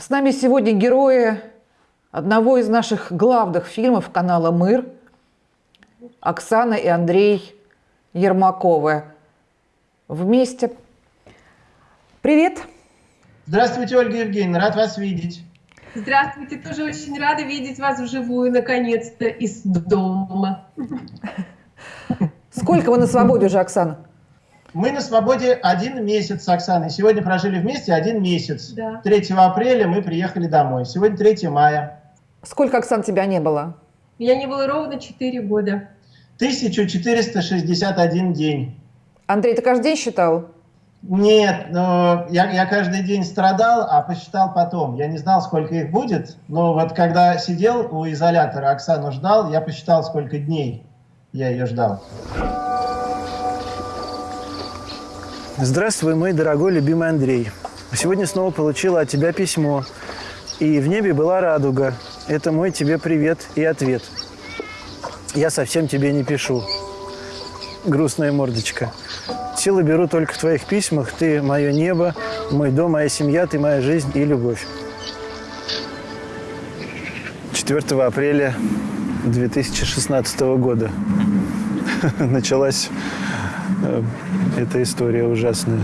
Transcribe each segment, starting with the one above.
С нами сегодня герои одного из наших главных фильмов канала «Мыр» Оксана и Андрей Ермаковы. Вместе. Привет! Здравствуйте, Ольга Евгеньевна, рад вас видеть. Здравствуйте, тоже очень рада видеть вас вживую, наконец-то, из дома. Сколько вы на свободе уже, Оксана? Мы на свободе один месяц с Оксаной. Сегодня прожили вместе один месяц. Да. 3 апреля мы приехали домой. Сегодня 3 мая. Сколько, Оксан, тебя не было? Меня не было ровно 4 года. 1461 день. Андрей, ты каждый день считал? Нет, но я, я каждый день страдал, а посчитал потом. Я не знал, сколько их будет, но вот когда сидел у изолятора, Оксану ждал, я посчитал, сколько дней я ее ждал. Здравствуй, мой дорогой любимый Андрей. Сегодня снова получила от тебя письмо. И в небе была радуга. Это мой тебе привет и ответ. Я совсем тебе не пишу. Грустная мордочка. Силы беру только в твоих письмах. Ты мое небо, мой дом, моя семья, ты моя жизнь и любовь. 4 апреля 2016 года началась эта история ужасная.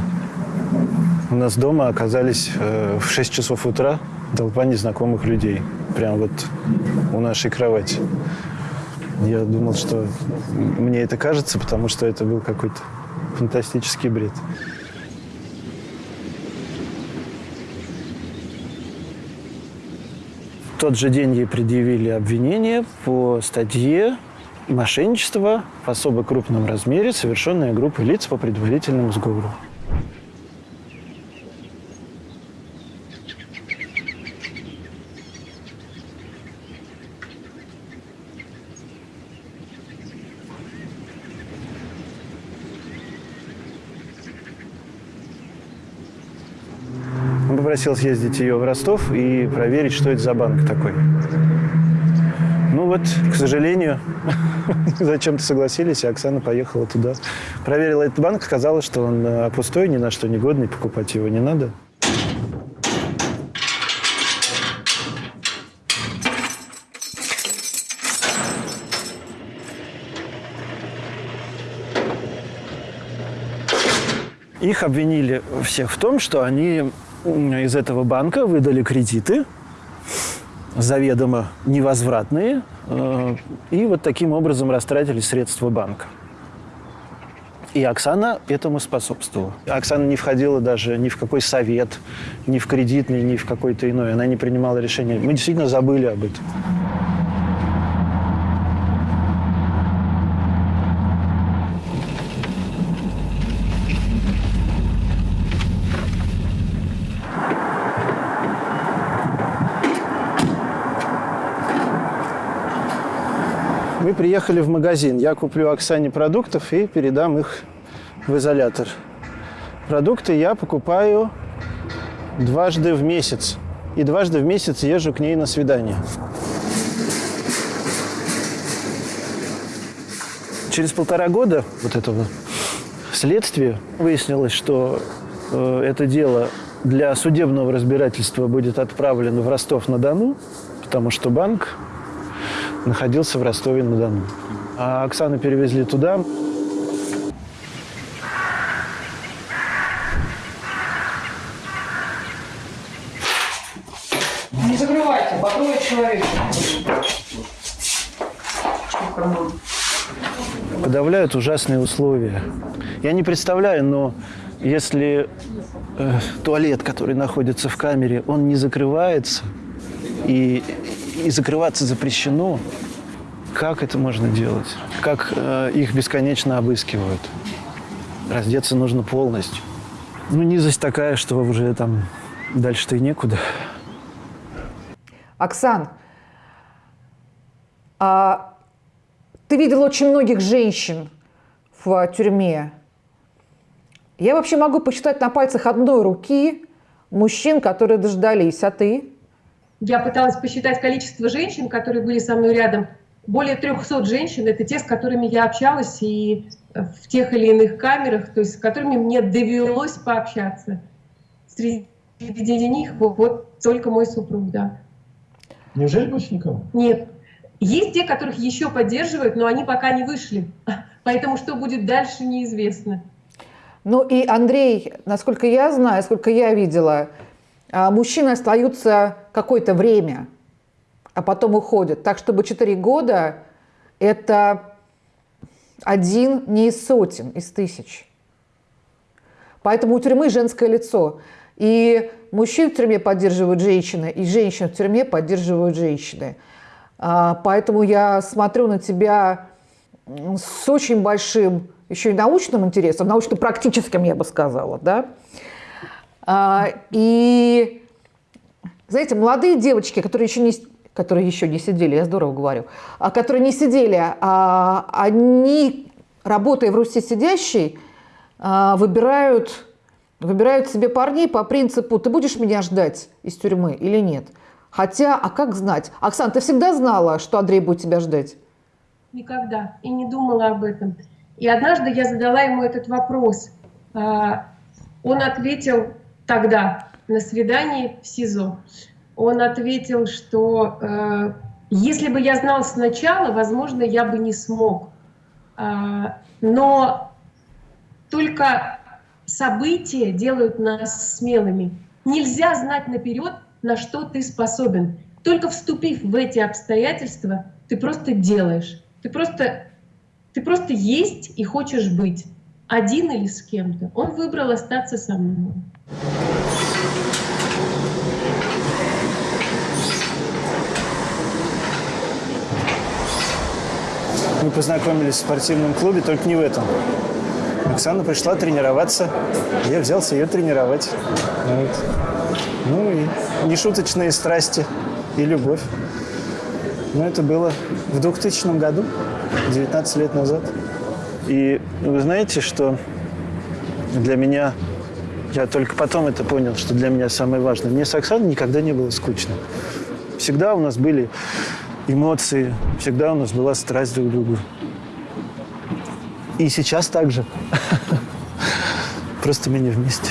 У нас дома оказались э, в 6 часов утра толпа незнакомых людей. Прям вот у нашей кровати. Я думал, что мне это кажется, потому что это был какой-то фантастический бред. В тот же день ей предъявили обвинение по статье мошенничество в особо крупном размере, совершенное группой лиц по предварительному сговору. Он попросил съездить ее в Ростов и проверить, что это за банк такой. Ну вот, к сожалению, зачем-то согласились, и Оксана поехала туда. Проверила этот банк, сказала, что он э, пустой, ни на что не годный, покупать его не надо. Их обвинили всех в том, что они из этого банка выдали кредиты, заведомо невозвратные, э, и вот таким образом растратили средства банка. И Оксана этому способствовала. Оксана не входила даже ни в какой совет, ни в кредитный, ни в какой-то иной. Она не принимала решения. Мы действительно забыли об этом. Приехали в магазин. Я куплю Оксане продуктов и передам их в изолятор. Продукты я покупаю дважды в месяц. И дважды в месяц езжу к ней на свидание. Через полтора года вот этого следствия выяснилось, что э, это дело для судебного разбирательства будет отправлено в Ростов-на-Дону, потому что банк находился в Ростове-на-Дону. А Оксану перевезли туда. Не закрывайте, по трое человек. Подавляют ужасные условия. Я не представляю, но если э, туалет, который находится в камере, он не закрывается, и, и закрываться запрещено, как это можно делать? Как э, их бесконечно обыскивают? Раздеться нужно полностью. Ну, низость такая, что уже там дальше-то и некуда. Оксан, а ты видел очень многих женщин в тюрьме. Я вообще могу посчитать на пальцах одной руки мужчин, которые дождались, а ты? Я пыталась посчитать количество женщин, которые были со мной рядом. Более 300 женщин – это те, с которыми я общалась и в тех или иных камерах, то есть с которыми мне довелось пообщаться. Среди среди них вот только мой супруг, да. Неужели больше никого? Нет. Есть те, которых еще поддерживают, но они пока не вышли. Поэтому что будет дальше, неизвестно. Ну и Андрей, насколько я знаю, сколько я видела, а, мужчины остаются какое-то время, а потом уходят. Так, чтобы 4 года – это один не из сотен, из тысяч. Поэтому у тюрьмы женское лицо. И мужчин в тюрьме поддерживают женщины, и женщин в тюрьме поддерживают женщины. А, поэтому я смотрю на тебя с очень большим еще и научным интересом, научно-практическим, я бы сказала, да. А, и, знаете, молодые девочки, которые еще не, которые еще не сидели, я здорово говорю, а которые не сидели, а, они, работая в Руси сидящей, а, выбирают, выбирают себе парней по принципу «ты будешь меня ждать из тюрьмы или нет?». Хотя, а как знать? Оксан, ты всегда знала, что Андрей будет тебя ждать? Никогда. И не думала об этом. И однажды я задала ему этот вопрос. А, он ответил тогда на свидании в СИЗО. Он ответил, что э, если бы я знал сначала, возможно, я бы не смог. А, но только события делают нас смелыми. Нельзя знать наперед, на что ты способен. Только вступив в эти обстоятельства, ты просто делаешь. Ты просто, ты просто есть и хочешь быть. Один или с кем-то. Он выбрал остаться со мной. Мы познакомились в спортивном клубе, только не в этом. Оксана пришла тренироваться, я взялся ее тренировать. Вот. Ну и нешуточные страсти и любовь. Но это было в 2000 году, 19 лет назад. И вы знаете, что для меня, я только потом это понял, что для меня самое важное. Мне с Оксаной никогда не было скучно. Всегда у нас были эмоции, всегда у нас была страсть друг к другу. И сейчас также. Просто мы не вместе.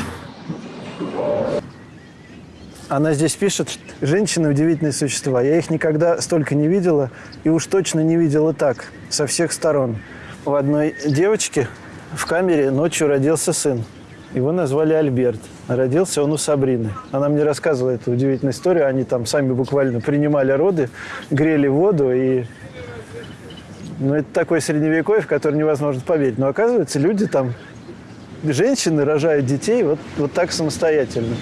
Она здесь пишет, женщины удивительные существа. Я их никогда столько не видела, и уж точно не видела так, со всех сторон. У одной девочки в камере ночью родился сын. Его назвали Альберт. Родился он у Сабрины. Она мне рассказывала эту удивительную историю. Они там сами буквально принимали роды, грели воду и ну, это такое средневековье, в которое невозможно поверить. Но оказывается, люди там, женщины рожают детей вот, вот так самостоятельно.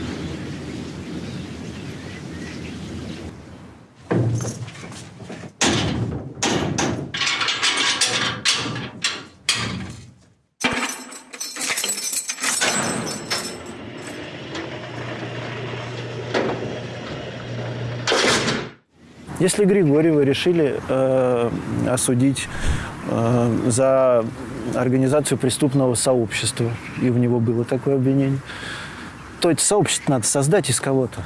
Если Григорьева решили э, осудить э, за организацию преступного сообщества, и в него было такое обвинение, то это сообщество надо создать из кого-то.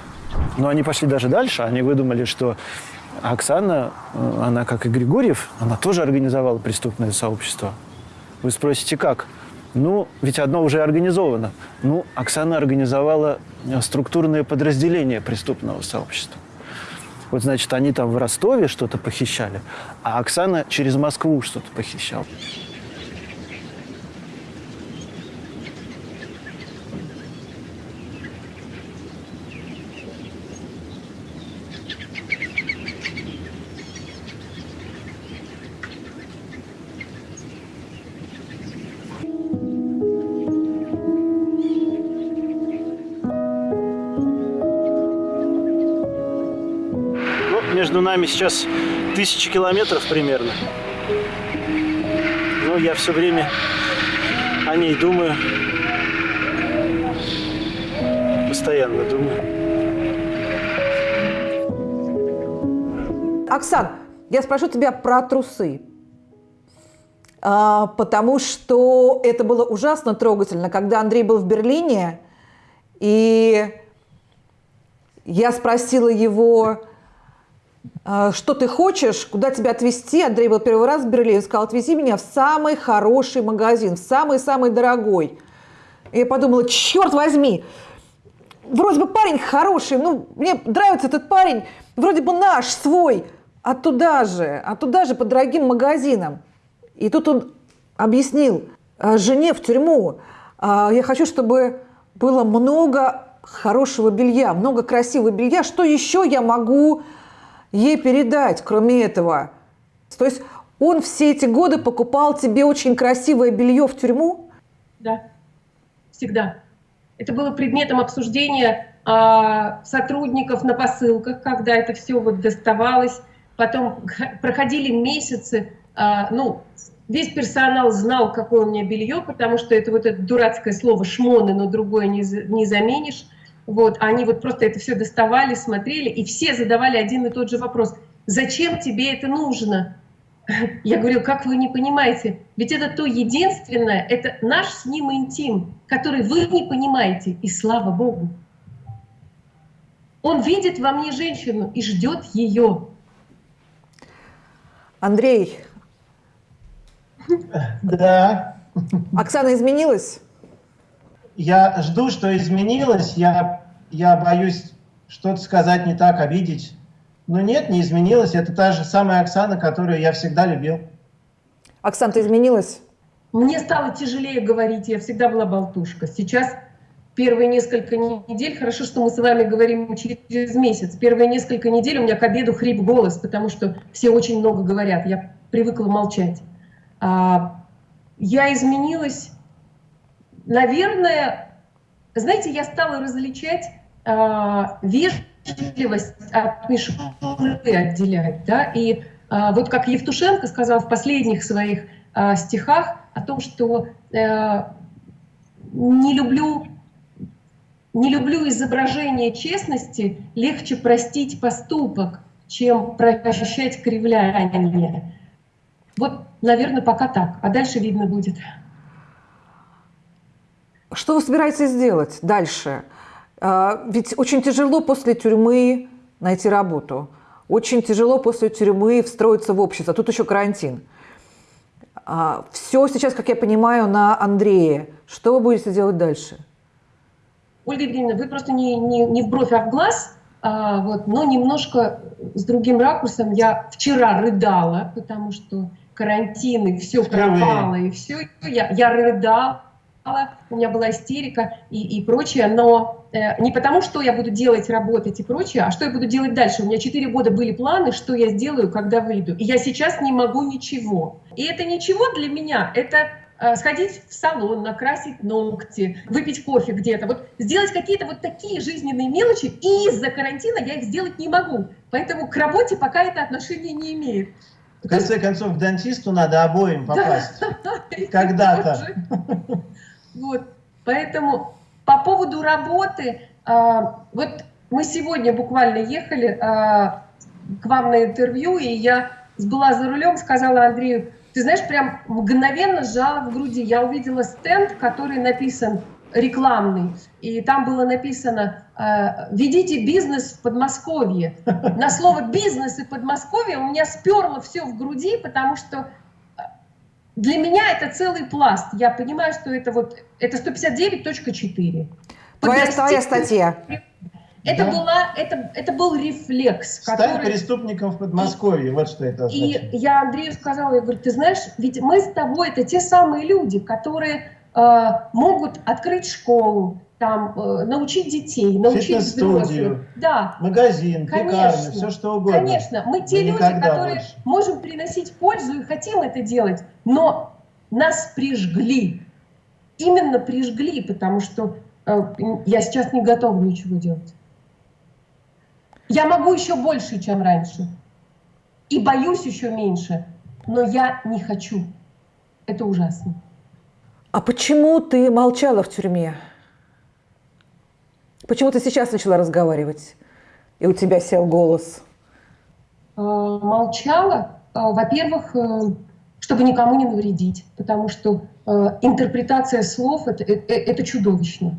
Но они пошли даже дальше, они выдумали, что Оксана, э, она как и Григорьев, она тоже организовала преступное сообщество. Вы спросите, как? Ну, ведь одно уже организовано. Ну, Оксана организовала структурное подразделение преступного сообщества. Вот, значит, они там в Ростове что-то похищали, а Оксана через Москву что-то похищала. Нами сейчас тысячи километров примерно. Но я все время о ней думаю. Постоянно думаю. Оксан, я спрошу тебя про трусы. А, потому что это было ужасно трогательно, когда Андрей был в Берлине, и я спросила его, что ты хочешь, куда тебя отвезти. Андрей был первый раз в Берлине, сказал, отвези меня в самый хороший магазин, в самый-самый дорогой. И я подумала, черт возьми, вроде бы парень хороший, ну, мне нравится этот парень, вроде бы наш, свой, а туда же, а туда же по дорогим магазинам. И тут он объяснил э, жене в тюрьму, «А, я хочу, чтобы было много хорошего белья, много красивого белья. Что еще я могу ей передать, кроме этого? То есть он все эти годы покупал тебе очень красивое белье в тюрьму? Да, всегда. Это было предметом обсуждения а, сотрудников на посылках, когда это все вот доставалось. Потом проходили месяцы, а, ну, весь персонал знал, какое у меня белье, потому что это вот это дурацкое слово «шмоны», но другое не, не заменишь. Вот, они вот просто это все доставали, смотрели, и все задавали один и тот же вопрос. Зачем тебе это нужно? Я говорю, как вы не понимаете? Ведь это то единственное, это наш с ним интим, который вы не понимаете, и слава Богу. Он видит во мне женщину и ждет ее. Андрей. Да. Оксана изменилась? Я жду, что изменилось. Я, я боюсь что-то сказать не так, обидеть. Но нет, не изменилось. Это та же самая Оксана, которую я всегда любил. Оксана, ты изменилась? Мне стало тяжелее говорить. Я всегда была болтушка. Сейчас первые несколько недель, хорошо, что мы с вами говорим через месяц, первые несколько недель у меня к обеду хрип голос, потому что все очень много говорят. Я привыкла молчать. А, я изменилась, наверное, знаете, я стала различать а, вежливость от мишуры отделять, да, и а, вот как Евтушенко сказал в последних своих а, стихах о том, что а, не люблю не люблю изображение честности, легче простить поступок, чем прощать кривляние. Вот, наверное, пока так, а дальше видно будет. Что вы собираетесь сделать дальше? А, ведь очень тяжело после тюрьмы найти работу. Очень тяжело после тюрьмы встроиться в общество. Тут еще карантин. А, Все сейчас, как я понимаю, на Андрее. Что вы будете делать дальше? Ольга Евгеньевна, вы просто не, не, не в бровь, а в глаз, а, вот, но немножко с другим ракурсом. Я вчера рыдала, потому что карантин, и все пропало, и все. Я, я рыдала, у меня была истерика и, и прочее, но э, не потому, что я буду делать, работать и прочее, а что я буду делать дальше. У меня 4 года были планы, что я сделаю, когда выйду. И я сейчас не могу ничего. И это ничего для меня, это э, сходить в салон, накрасить ногти, выпить кофе где-то, вот сделать какие-то вот такие жизненные мелочи, и из-за карантина я их сделать не могу. Поэтому к работе пока это отношения не имеет. В конце концов, к дантисту надо обоим попасть. Когда-то. Вот. Поэтому по поводу работы, а, вот мы сегодня буквально ехали а, к вам на интервью, и я была за рулем, сказала Андрею, ты знаешь, прям мгновенно сжала в груди. Я увидела стенд, который написан рекламный, и там было написано э, «Ведите бизнес в Подмосковье». На слово «бизнес» и «Подмосковье» у меня сперло все в груди, потому что для меня это целый пласт. Я понимаю, что это вот это 159.4. Твоя, твоя статья. Это, да. была, это, это был рефлекс. Стать который... преступником в Подмосковье, вот что это означает. И я Андрею сказала, я говорю, ты знаешь, ведь мы с тобой, это те самые люди, которые могут открыть школу, там, э, научить детей, научить взрослых. Да. Магазин, конечно, пекарня, все что угодно. Конечно, мы те люди, которые больше. можем приносить пользу и хотим это делать, но нас прижгли. Именно прижгли, потому что э, я сейчас не готова ничего делать. Я могу еще больше, чем раньше. И боюсь еще меньше. Но я не хочу. Это ужасно. А почему ты молчала в тюрьме? Почему ты сейчас начала разговаривать? И у тебя сел голос. А, молчала. А, во-первых, э, чтобы никому не навредить. Потому что э, интерпретация слов это, это, это чудовищно.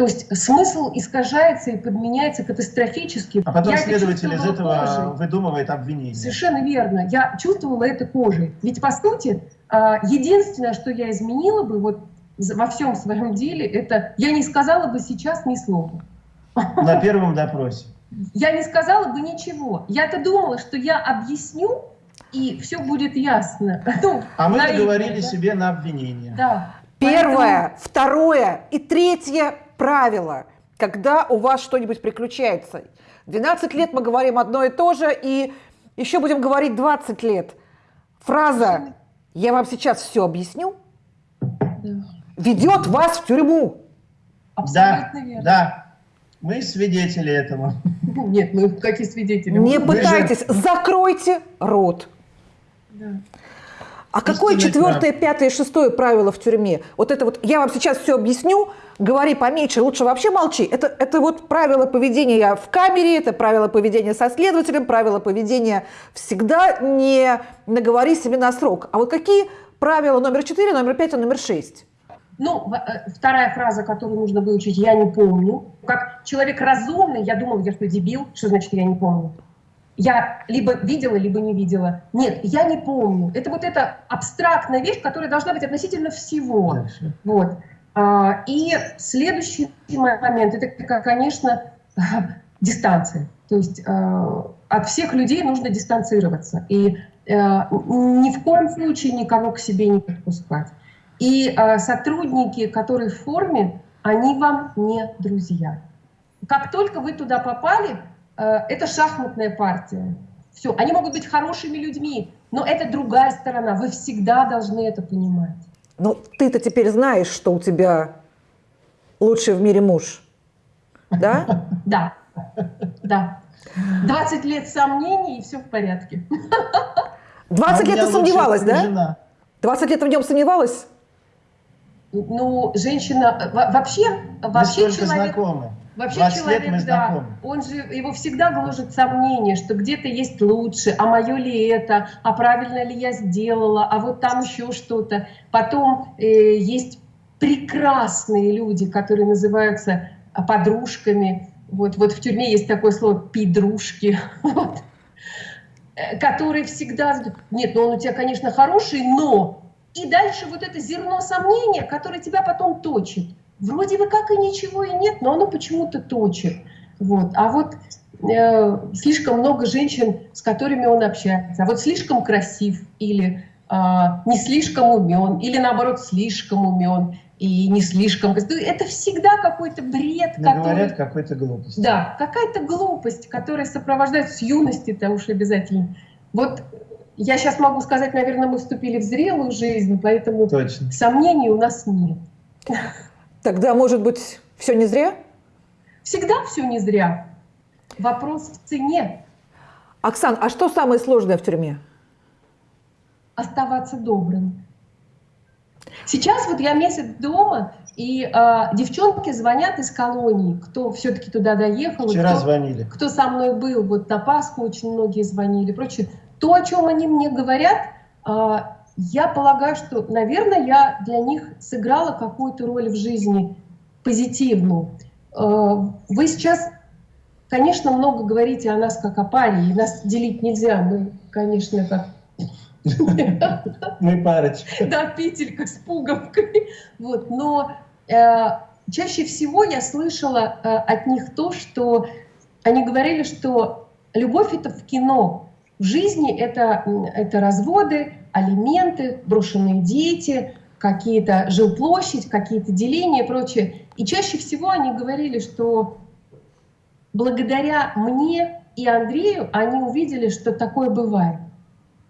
То есть смысл искажается и подменяется катастрофически. А потом Я следователь из этого кожей. выдумывает обвинение. Совершенно верно. Я чувствовала это кожей. Ведь, по сути, а, единственное, что я изменила бы вот во всем своем деле, это я не сказала бы сейчас ни слова. На первом допросе. Я не сказала бы ничего. Я-то думала, что я объясню, и все будет ясно. Ну, А мы наивно, договорили да? себе на обвинение. Да. Первое, второе и третье правило, когда у вас что-нибудь приключается. 12 лет мы говорим одно и то же, и еще будем говорить 20 лет. Фраза «я вам сейчас все объясню» Да. ведет вас в тюрьму. Да, Абсолютно верно. да. Мы свидетели этому. Нет, мы какие свидетели? Не же- пытайтесь, закройте рот. Да. А какое четвертое, пятое, шестое правило в тюрьме? Вот это вот, я вам сейчас все объясню, говори поменьше, лучше вообще молчи. Это, это вот правило поведения в камере, это правило поведения со следователем, правило поведения всегда не наговори себе на срок. А вот какие правила номер четыре, номер пять и номер шесть? Ну, э, вторая фраза, которую нужно выучить, я не помню. Как человек разумный, я думала, я что, дебил? Что значит я не помню? Я либо видела, либо не видела. Нет, я не помню. Это вот эта абстрактная вещь, которая должна быть относительно всего. Дальше. Вот. А, И следующий момент, это, конечно, дистанция. То есть э, от всех людей нужно дистанцироваться. И э, ни в коем случае никого к себе не подпускать. И э, сотрудники, которые в форме, они вам не друзья. Как только вы туда попали, это шахматная партия. Все, они могут быть хорошими людьми, но это другая сторона. Вы всегда должны это понимать. Ну, ты-то теперь знаешь, что у тебя лучший в мире муж. Да? Да, да. 20 лет сомнений, и все в порядке. 20 А у лет ты сомневалась, да? жена. 20 лет в нем сомневалась? Ну, женщина, во- вообще, Мы вообще человек, знакомы. Вообще 20 человек, лет мы да, он же, его всегда гложет сомнение, что где-то есть лучше, а мое ли это, а правильно ли я сделала, а вот там еще что-то. Потом э, есть прекрасные люди, которые называются а, подружками. Вот, вот в тюрьме есть такое слово «пидрушки». Вот. Э, которые всегда... Нет, ну он у тебя, конечно, хороший, но... И дальше вот это зерно сомнения, которое тебя потом точит. Вроде бы как и ничего и нет, но оно почему-то точит. Вот. А вот э, слишком много женщин, с которыми он общается, а вот слишком красив или а, не слишком умен, или наоборот слишком умен и не слишком. Это всегда какой-то бред, Говорят который... какой-то глупости. Да, какая-то глупость, которая сопровождается с юности, там уж обязательно. Вот я сейчас могу сказать, наверное, мы вступили в зрелую жизнь, поэтому Точно. сомнений у нас нет. Тогда, может быть, все не зря? Всегда все не зря. Вопрос в цене. Оксан, а что самое сложное в тюрьме? Оставаться добрым. Сейчас вот я месяц дома, и а, девчонки звонят из колонии, кто все-таки туда доехал. Вчера кто- звонили. кто со мной был, вот на Пасху очень многие звонили, прочее. То, о чем они мне говорят, а, я полагаю, что, наверное, я для них сыграла какую-то роль в жизни позитивную. А, Вы сейчас, конечно, много говорите о нас как о паре, и нас делить нельзя. Мы, конечно, как Мы парочка. да, петелька с пуговкой. Вот, но э, чаще всего я слышала э, от них то, что они говорили, что любовь это в кино, в жизни это, это разводы, алименты, брошенные дети, какие-то жилплощадь, какие-то деления и прочее. И чаще всего они говорили, что благодаря мне и Андрею они увидели, что такое бывает.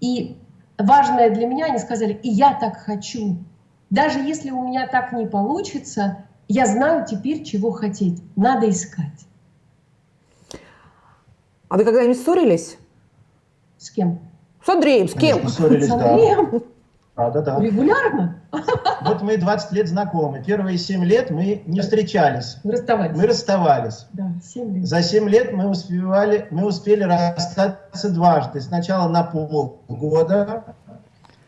И важное для меня, они сказали, и я так хочу. Даже если у меня так не получится, я знаю теперь, чего хотеть. Надо искать. А вы когда-нибудь ссорились? С кем? С Андреем, с кем? С. Андреем? Да, да, да. Регулярно? Вот мы 20 лет знакомы. Первые 7 лет мы не встречались. Мы расставались. Мы расставались. Да, 7 лет. За 7 лет мы успевали, мы успели расстаться дважды. Сначала на полгода,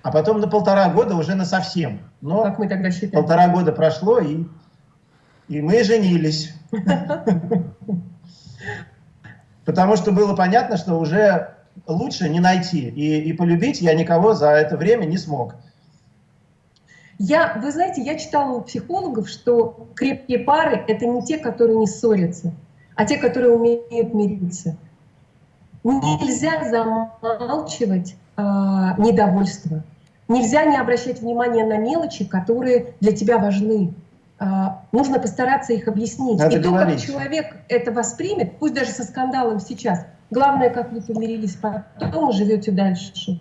а потом на полтора года уже на совсем. Но Как мы тогда считаем? полтора года прошло, и, и мы женились. Потому что было понятно, что уже лучше не найти. И, и полюбить я никого за это время не смог. Я, вы знаете, я читала у психологов, что крепкие пары — это не те, которые не ссорятся. а те, которые умеют мириться. Нельзя замалчивать э, недовольство. Нельзя не обращать внимания на мелочи, которые для тебя важны. Э, нужно постараться их объяснить. Надо И то, говорить. как человек это воспримет, пусть даже со скандалом сейчас, главное, как вы помирились потом живете дальше.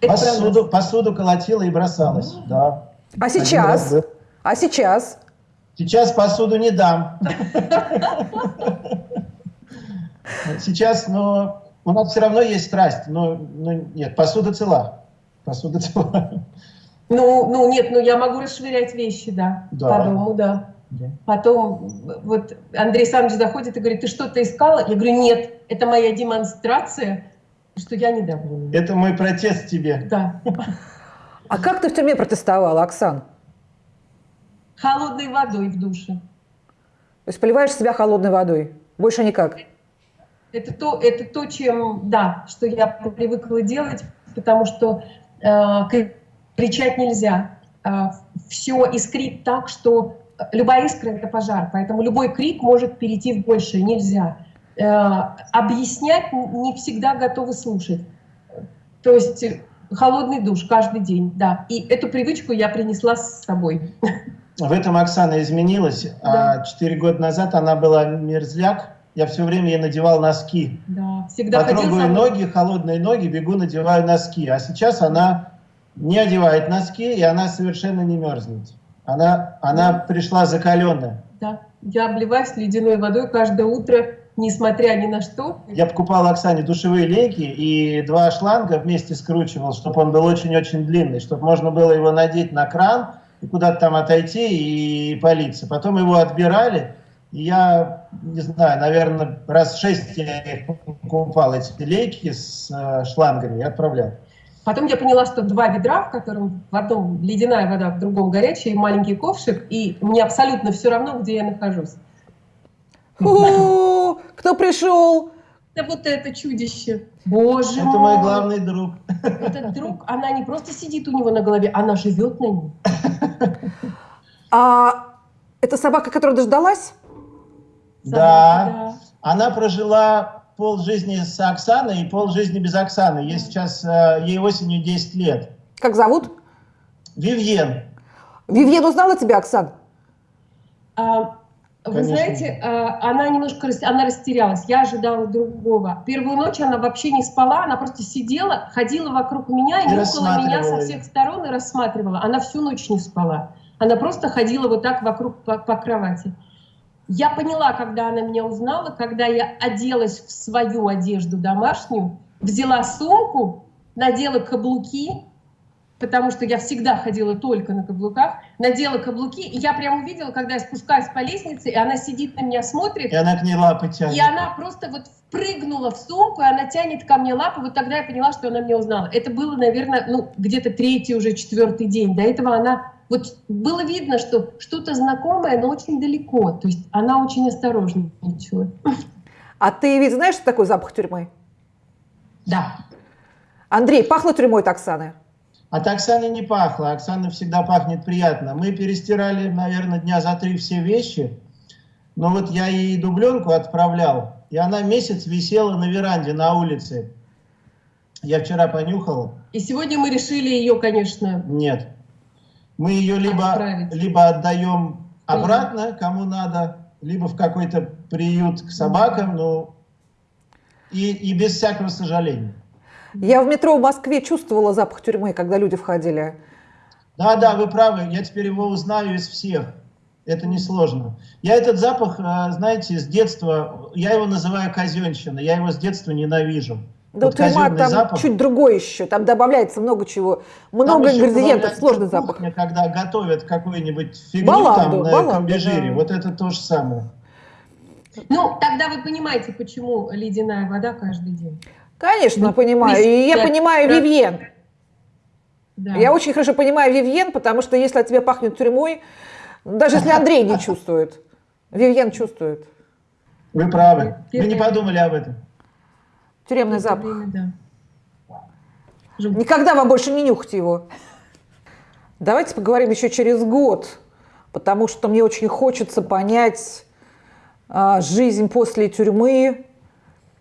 Это. Посуду, посуду колотила и бросалась, да. А сейчас? раз. А сейчас? Сейчас посуду не дам. Сейчас, но у нас все равно есть страсть. Но, но нет, посуда цела. Посуда цела. Ну, ну нет, ну я могу расшвырять вещи, да, Да. по дому, да. Да. Потом вот Андрей Александрович заходит и говорит, ты что-то искала? Я говорю, нет, это моя демонстрация, что я недовольна. Это мой протест тебе. Да. А как ты в тюрьме протестовала, Оксан? Холодной водой в душе. То есть поливаешь себя холодной водой? Больше никак? Это то, это то, чем, да, что я привыкла делать, потому что э, кри- кричать нельзя. все искрит так, что любая искра — это пожар, поэтому любой крик может перейти в большее, нельзя. Э, объяснять не всегда готовы слушать. То есть э, холодный душ каждый день, да. И эту привычку я принесла с собой. В этом Оксана изменилась. Да. А Четыре года назад она была мерзляк. Я все время ей надевал носки. Да, всегда Потрогаю ноги, холодные ноги, бегу, надеваю носки. А сейчас она не одевает носки, и она совершенно не мерзнет. Она, она пришла закаленная. Да, я обливаюсь ледяной водой каждое утро, несмотря ни на что. Я покупал Оксане душевые лейки и два шланга вместе скручивал, чтобы он был очень-очень длинный, чтобы можно было его надеть на кран и куда-то там отойти и политься. Потом его отбирали, и я, не знаю, наверное, раз шесть я их покупал, эти лейки с э, шлангами, и отправлял. Потом я поняла, что два ведра, в котором в одном ледяная вода, в другом горячая, и маленький ковшик, и мне абсолютно все равно, где я нахожусь. О, кто пришел? Да вот это чудище. Боже Это мой. мой главный друг. Этот друг, она не просто сидит у него на голове, она живет на нем. А это собака, которая дождалась? Да. Она прожила пол жизни с Оксаной и пол жизни без Оксаны. Ей сейчас, э, ей осенью 10 лет. Как зовут? Вивьен. Вивьен узнала тебя, Оксан? А, Вы Конечно. знаете, а, она немножко она растерялась. Я ожидала другого. Первую ночь она вообще не спала, она просто сидела, ходила вокруг меня и И нюхала меня со всех сторон и рассматривала. Она всю ночь не спала. Она просто ходила вот так вокруг по, по кровати. Я поняла, когда она меня узнала, когда я оделась в свою одежду домашнюю, взяла сумку, надела каблуки, потому что я всегда ходила только на каблуках, надела каблуки, и я прям увидела, когда я спускаюсь по лестнице, и она сидит на меня, смотрит, И она к ней лапы тянет. и она просто вот впрыгнула в сумку, и она тянет ко мне лапы, вот тогда я поняла, что она меня узнала. Это было, наверное, ну, где-то третий, уже четвертый день. До этого она, вот было видно, что что-то знакомое, но очень далеко. То есть она очень осторожничала. А ты ведь знаешь, что такое запах тюрьмы? Да. Андрей, пахло тюрьмой от Оксаны? От Оксаны не пахло. Оксана всегда пахнет приятно. Мы перестирали, наверное, дня за три все вещи. Но вот я ей дубленку отправлял, и она месяц висела на веранде на улице. Я вчера понюхал. И сегодня мы решили ее, конечно, Нет. Мы ее либо, Отправить. либо отдаем обратно, кому надо, либо в какой-то приют к собакам, ну, и, и без всякого сожаления. Я в метро в Москве чувствовала запах тюрьмы, когда люди входили. Да, да, вы правы, я теперь его узнаю из всех. Это несложно. Я этот запах, э, знаете, с детства, я его называю казенщина, я его с детства ненавижу. Да, Вот тюрьма там запах. чуть другой еще, там добавляется много чего, Там много еще ингредиентов, сложный запах. кухня, когда готовят какую-нибудь фигню Баланду, там на баланду, комбижире, да. вот это то же самое. Ну, тогда вы понимаете, почему ледяная вода каждый день. Конечно, Ну, понимаю. И я да, понимаю да. Вивьен. Да. Я очень хорошо понимаю Вивьен, потому что если от тебя пахнет тюрьмой, даже если Андрей не чувствует, Вивьен чувствует. Вы правы. Вы не подумали об этом. Тюремный это запах. время, да. Жутко. Никогда вам больше не нюхать его. Давайте поговорим еще через год, потому что мне очень хочется понять, а, жизнь после тюрьмы,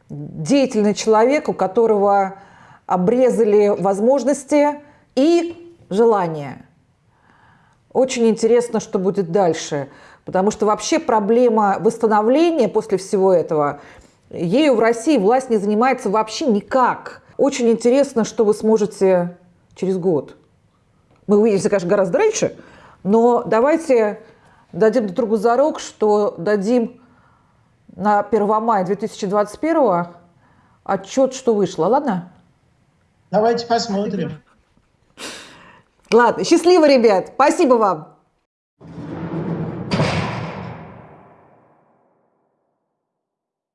деятельный человек, у которого обрезали возможности и желания. Очень интересно, что будет дальше, потому что вообще проблема восстановления после всего этого, ею в России власть не занимается вообще никак. Очень интересно, что вы сможете через год. Мы увидимся, конечно, гораздо раньше, но давайте дадим друг другу зарок, что дадим на 1 мая 2021 отчет, что вышло. Ладно? Давайте посмотрим. Ладно, счастливо, ребят. Спасибо вам.